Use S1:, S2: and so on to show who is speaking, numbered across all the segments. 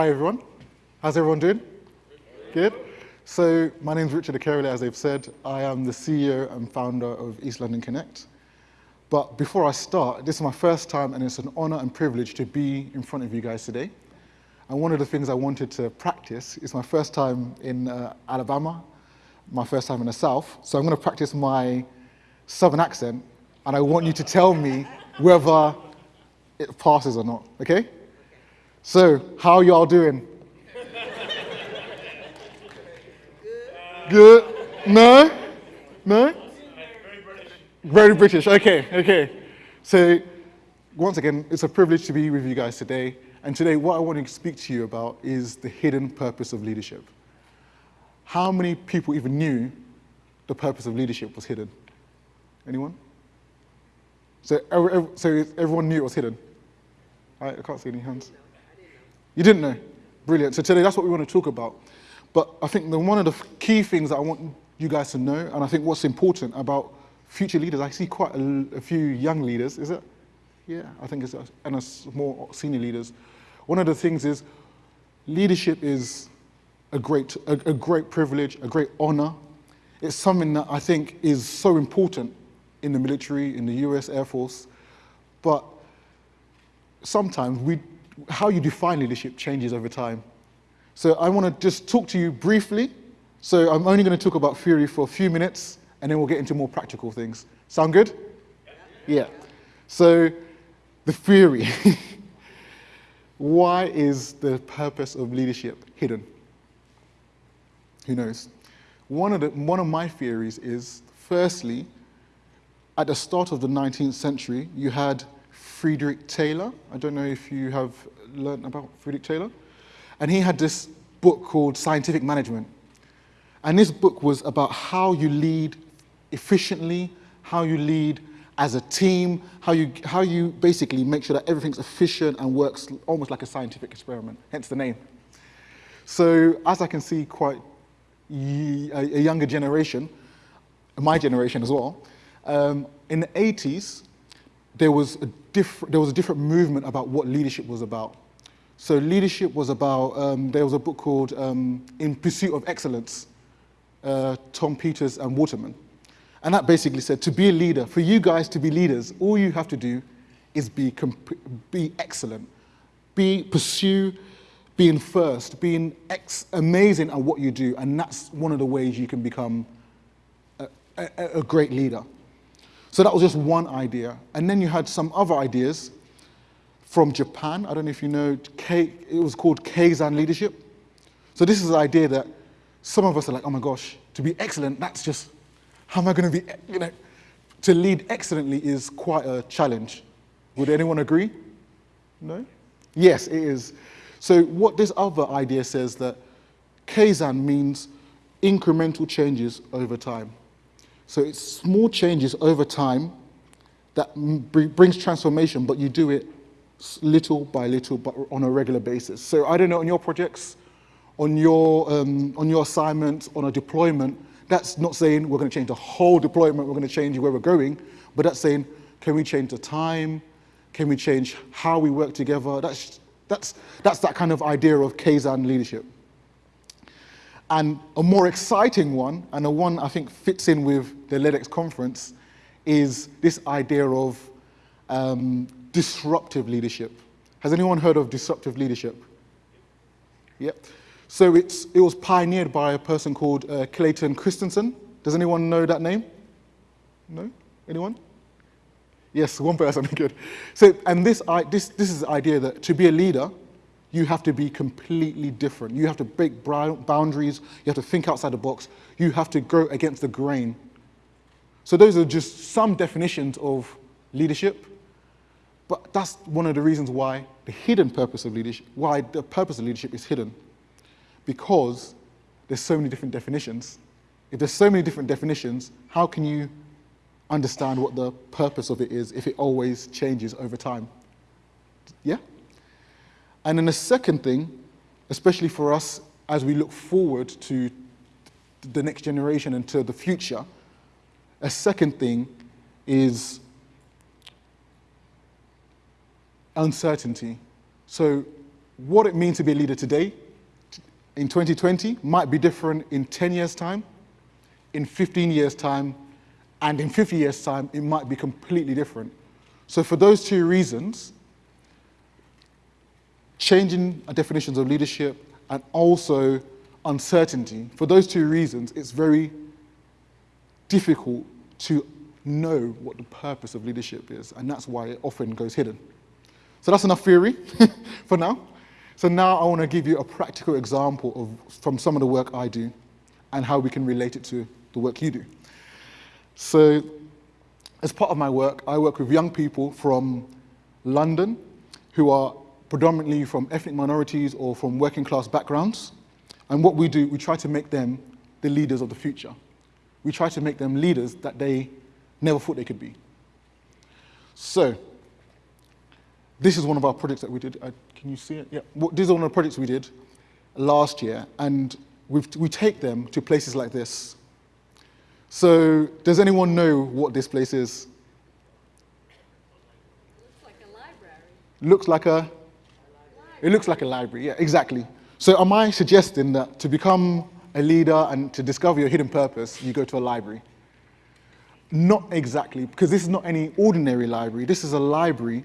S1: Hi everyone. How's everyone doing? Good. So my name is Richard Akerele, as they've said. I am the CEO and founder of East London Connect. But before I start, this is my first time and it's an honor and privilege to be in front of you guys today. And one of the things I wanted to practice is my first time in uh, Alabama, my first time in the South. So I'm going to practice my Southern accent and I want you to tell me whether it passes or not, okay? So, how y'all doing? Good? No? No? Very British, Very British. okay, okay. So, once again, it's a privilege to be with you guys today. And today, what I want to speak to you about is the hidden purpose of leadership. How many people even knew the purpose of leadership was hidden? Anyone? So, so everyone knew it was hidden? I can't see any hands. You didn't know? Brilliant. So today, that's what we want to talk about. But I think one of the key things that I want you guys to know, and I think what's important about future leaders, I see quite a, a few young leaders, is it? Yeah, I think it's, and a more senior leaders. One of the things is leadership is a great, a, a great privilege, a great honor. It's something that I think is so important in the military, in the US Air Force, but sometimes we, how you define leadership changes over time. So I want to just talk to you briefly. So I'm only going to talk about theory for a few minutes, and then we'll get into more practical things. Sound good? Yeah. So the theory. Why is the purpose of leadership hidden? Who knows? One of, the, one of my theories is, firstly, at the start of the 19th century, you had Frederick Taylor. I don't know if you have learned about Friedrich Taylor. And he had this book called Scientific Management. And this book was about how you lead efficiently, how you lead as a team, how you, how you basically make sure that everything's efficient and works almost like a scientific experiment, hence the name. So as I can see quite a younger generation, my generation as well, um, in the 80s, there was, a there was a different movement about what leadership was about. So leadership was about, um, there was a book called um, In Pursuit of Excellence, uh, Tom Peters and Waterman. And that basically said, to be a leader, for you guys to be leaders, all you have to do is be, be excellent. Be, pursue being first, being amazing at what you do. And that's one of the ways you can become a, a, a great leader. So that was just one idea. And then you had some other ideas from Japan. I don't know if you know, K, it was called Kaizen leadership. So this is the idea that some of us are like, oh my gosh, to be excellent, that's just, how am I going to be, you know, to lead excellently is quite a challenge. Would anyone agree? No? Yes, it is. So what this other idea says that Kaizen means incremental changes over time. So it's small changes over time that brings transformation, but you do it little by little, but on a regular basis. So I don't know, on your projects, on your, um, on your assignments, on a deployment, that's not saying we're going to change the whole deployment, we're going to change where we're going, but that's saying, can we change the time? Can we change how we work together? That's, that's, that's that kind of idea of Kaizen leadership. And a more exciting one, and a one I think fits in with the LEDX conference, is this idea of um, disruptive leadership. Has anyone heard of disruptive leadership? Yep. So it's, it was pioneered by a person called uh, Clayton Christensen. Does anyone know that name? No? Anyone? Yes, one person, good. So, and this, this, this is the idea that to be a leader, you have to be completely different. You have to break boundaries. You have to think outside the box. You have to go against the grain. So those are just some definitions of leadership. But that's one of the reasons why the hidden purpose of leadership, why the purpose of leadership is hidden. Because there's so many different definitions. If there's so many different definitions, how can you understand what the purpose of it is if it always changes over time? Yeah? And then the second thing, especially for us as we look forward to the next generation and to the future, a second thing is uncertainty. So what it means to be a leader today in 2020 might be different in 10 years' time, in 15 years' time, and in 50 years' time, it might be completely different. So for those two reasons, changing definitions of leadership and also uncertainty, for those two reasons, it's very difficult to know what the purpose of leadership is, and that's why it often goes hidden. So that's enough theory for now. So now I want to give you a practical example of, from some of the work I do and how we can relate it to the work you do. So as part of my work, I work with young people from London who are predominantly from ethnic minorities or from working class backgrounds. And what we do, we try to make them the leaders of the future. We try to make them leaders that they never thought they could be. So this is one of our projects that we did. Uh, can you see it? Yeah. This is one of the projects we did last year, and we we take them to places like this. So, does anyone know what this place is?
S2: Looks like a library.
S1: Looks like a. It looks like a library. Yeah, exactly. So, am I suggesting that to become a leader and to discover your hidden purpose, you go to a library? Not exactly, because this is not any ordinary library. This is a library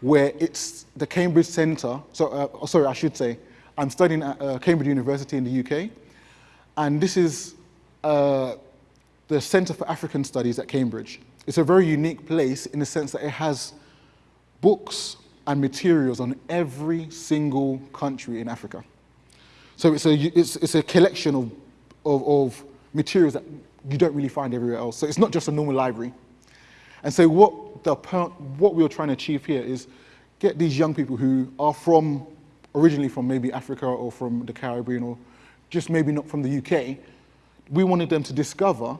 S1: where it's the Cambridge Centre, so, uh, oh, sorry, I should say, I'm studying at uh, Cambridge University in the UK, and this is uh, the Centre for African Studies at Cambridge. It's a very unique place in the sense that it has books and materials on every single country in Africa. So it's a, it's, it's a collection of, of, of materials that you don't really find everywhere else. So it's not just a normal library. And so what, the, what we are trying to achieve here is get these young people who are from, originally from maybe Africa or from the Caribbean or just maybe not from the UK, we wanted them to discover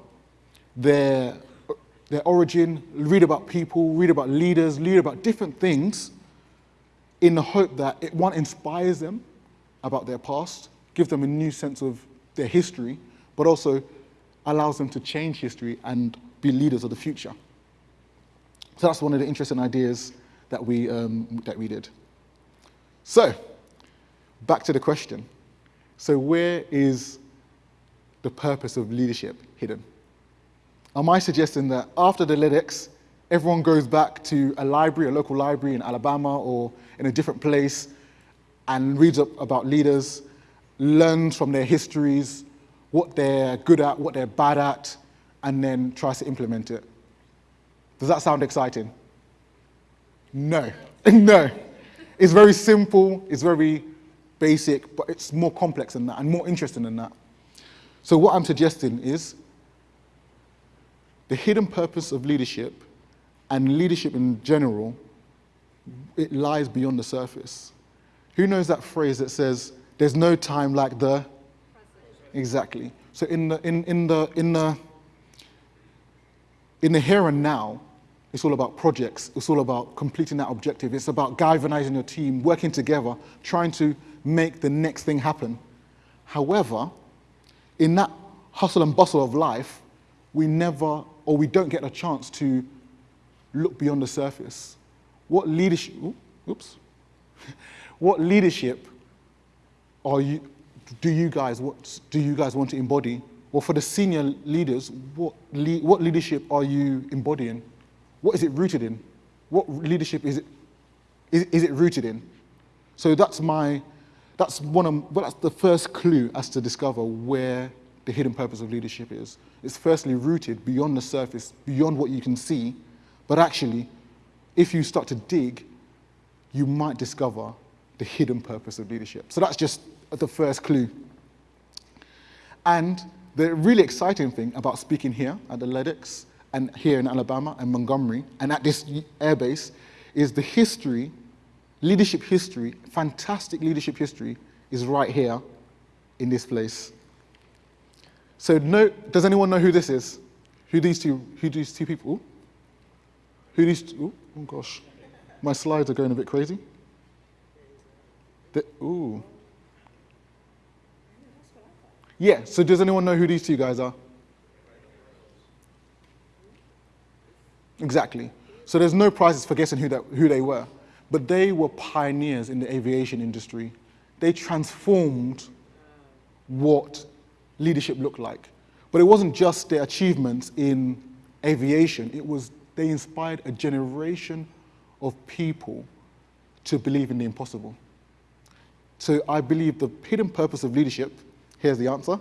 S1: their, their origin, read about people, read about leaders, read about different things in the hope that it, one, inspires them about their past, gives them a new sense of their history, but also allows them to change history and be leaders of the future. So that's one of the interesting ideas that we, um, that we did. So, back to the question. So where is the purpose of leadership hidden? Am I suggesting that after the LEDx, everyone goes back to a library, a local library in Alabama or in a different place and reads up about leaders, learns from their histories, what they're good at, what they're bad at, and then tries to implement it? Does that sound exciting? No, no. It's very simple, it's very basic, but it's more complex than that and more interesting than that. So what I'm suggesting is the hidden purpose of leadership and leadership in general, it lies beyond the surface. Who knows that phrase that says, there's no time like the? Exactly. So in the, in, in the, in the, in the here and now, it's all about projects. It's all about completing that objective. It's about galvanizing your team, working together, trying to make the next thing happen. However, in that hustle and bustle of life, we never, or we don't get a chance to look beyond the surface. What leadership, oops, what leadership are you, do you guys, what do you guys want to embody? Well, for the senior leaders, what, le what leadership are you embodying? What is it rooted in? What leadership is it, is, is it rooted in? So that's my, that's one of, well, that's the first clue as to discover where the hidden purpose of leadership is. It's firstly rooted beyond the surface, beyond what you can see, but actually, if you start to dig, you might discover the hidden purpose of leadership. So that's just the first clue. And the really exciting thing about speaking here at the LEDx and here in Alabama and Montgomery and at this airbase is the history, leadership history, fantastic leadership history is right here in this place. So no, does anyone know who this is? Who these two, who these two people? Who these two, oh gosh, my slides are going a bit crazy. The, ooh. Yeah, so does anyone know who these two guys are? Exactly. So there's no prizes for guessing who, that, who they were. but they were pioneers in the aviation industry. They transformed what leadership looked like. But it wasn't just their achievements in aviation, it was they inspired a generation of people to believe in the impossible. So I believe the hidden purpose of leadership, here's the answer,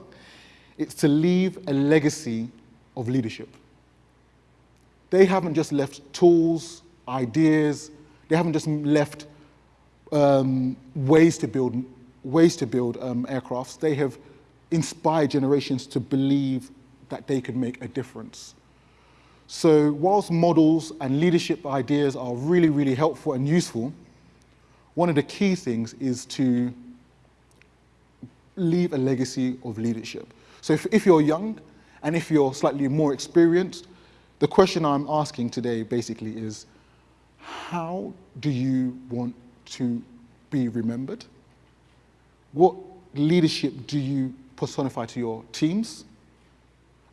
S1: it's to leave a legacy of leadership. They haven't just left tools, ideas, they haven't just left um, ways to build, ways to build um, aircrafts. They have inspired generations to believe that they could make a difference. So whilst models and leadership ideas are really, really helpful and useful, one of the key things is to leave a legacy of leadership. So if, if you're young and if you're slightly more experienced, the question I'm asking today basically is, how do you want to be remembered? What leadership do you personify to your teams?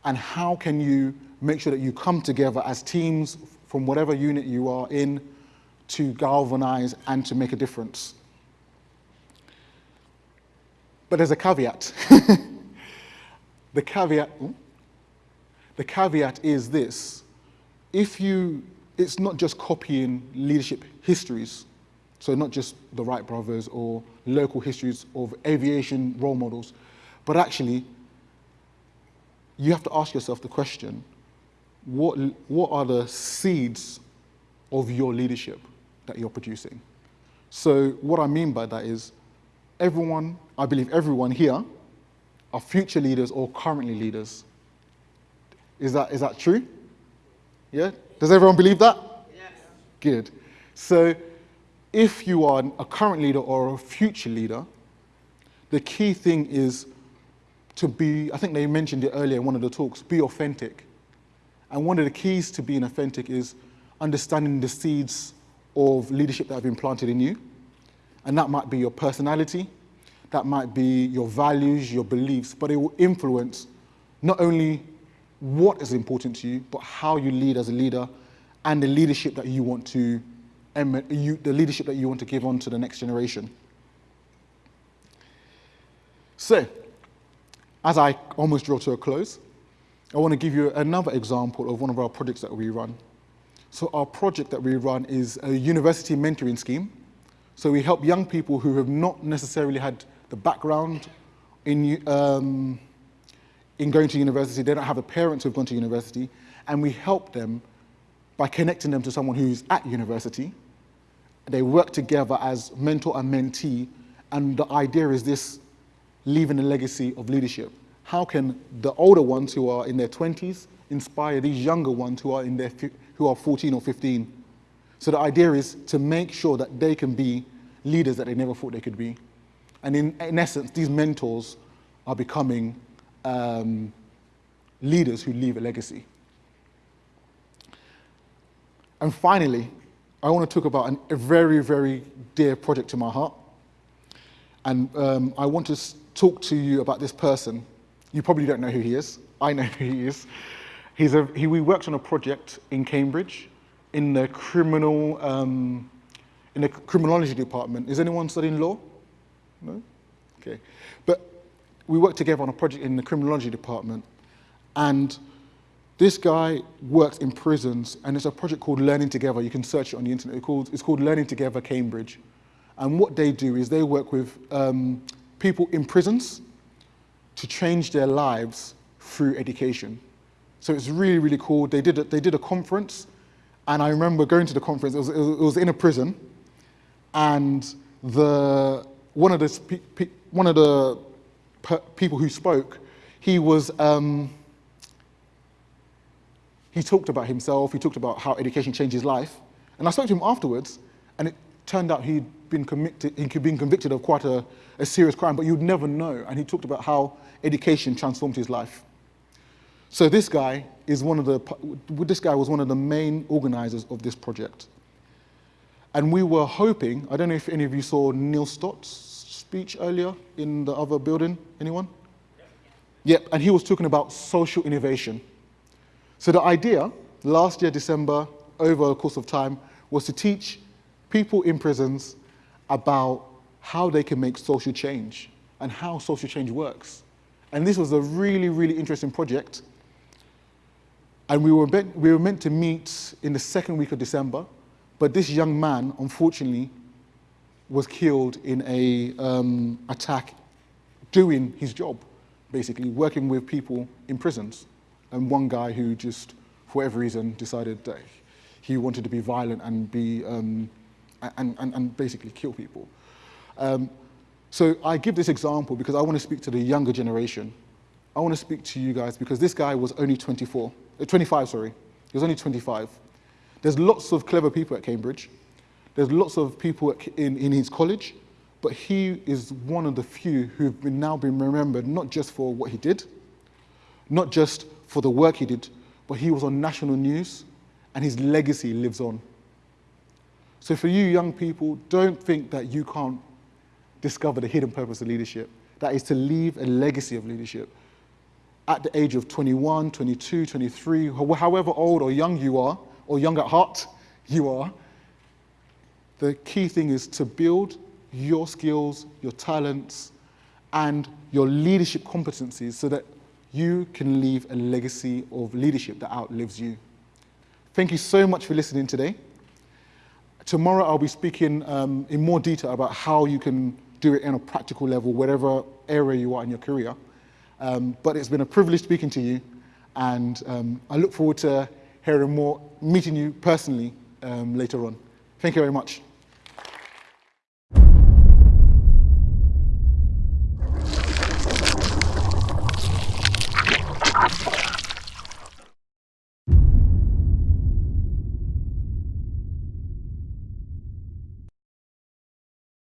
S1: And how can you make sure that you come together as teams from whatever unit you are in to galvanize and to make a difference? But there's a caveat. the caveat, hmm? the caveat is this. If you, it's not just copying leadership histories, so not just the Wright brothers or local histories of aviation role models, but actually, you have to ask yourself the question, what, what are the seeds of your leadership that you're producing? So what I mean by that is, everyone, I believe everyone here, are future leaders or currently leaders. Is that, is that true? Yeah? Does everyone believe that? Yes. Good. So if you are a current leader or a future leader, the key thing is to be, I think they mentioned it earlier in one of the talks, be authentic. And one of the keys to being authentic is understanding the seeds of leadership that have been planted in you. And that might be your personality, that might be your values, your beliefs, but it will influence not only what is important to you, but how you lead as a leader and the leadership that you want to, the leadership that you want to give on to the next generation. So, as I almost draw to a close, I want to give you another example of one of our projects that we run. So our project that we run is a university mentoring scheme. So we help young people who have not necessarily had the background in, um, in going to university, they don't have a parents who've gone to university, and we help them by connecting them to someone who's at university. They work together as mentor and mentee, and the idea is this leaving a legacy of leadership? How can the older ones who are in their 20s inspire these younger ones who are, in their, who are 14 or 15? So the idea is to make sure that they can be leaders that they never thought they could be. And in, in essence, these mentors are becoming um, leaders who leave a legacy. And finally, I want to talk about an, a very, very dear project to my heart. And um, I want to talk to you about this person. You probably don't know who he is. I know who he is. He's a, he, we worked on a project in Cambridge in the criminal, um, in the criminology department. Is anyone studying law? No? Okay. But we worked together on a project in the criminology department. And this guy works in prisons, and it's a project called Learning Together. You can search it on the internet. It's called, it's called Learning Together Cambridge. And what they do is they work with um, people in prisons to change their lives through education. So it's really, really cool. They did a, they did a conference, and I remember going to the conference. It was, it was in a prison, and the one of the one of the people who spoke, he was um, he talked about himself. He talked about how education changed his life, and I spoke to him afterwards, and it turned out he'd been, convicted, he'd been convicted of quite a, a serious crime, but you'd never know. And he talked about how education transformed his life. So this guy is one of the, this guy was one of the main organizers of this project. And we were hoping, I don't know if any of you saw Neil Stott's speech earlier in the other building, anyone? Yep, and he was talking about social innovation. So the idea, last year, December, over a course of time, was to teach people in prisons about how they can make social change and how social change works. And this was a really, really interesting project. And we were, meant, we were meant to meet in the second week of December, but this young man, unfortunately, was killed in a um, attack doing his job, basically, working with people in prisons. And one guy who just, for whatever reason, decided that he wanted to be violent and, be, um, and, and, and basically kill people. Um, so I give this example because I want to speak to the younger generation. I want to speak to you guys because this guy was only 24, uh, 25, sorry. He was only 25. There's lots of clever people at Cambridge. There's lots of people in, in his college, but he is one of the few who've been now been remembered not just for what he did, not just for the work he did, but he was on national news and his legacy lives on. So for you young people, don't think that you can't discover the hidden purpose of leadership. That is to leave a legacy of leadership. At the age of 21, 22, 23, however old or young you are, or young at heart you are, the key thing is to build your skills, your talents, and your leadership competencies so that you can leave a legacy of leadership that outlives you. Thank you so much for listening today. Tomorrow I'll be speaking um, in more detail about how you can do it in a practical level, whatever area you are in your career. Um, but it's been a privilege speaking to you, and um, I look forward to hearing more, meeting you personally um, later on. Thank you very much.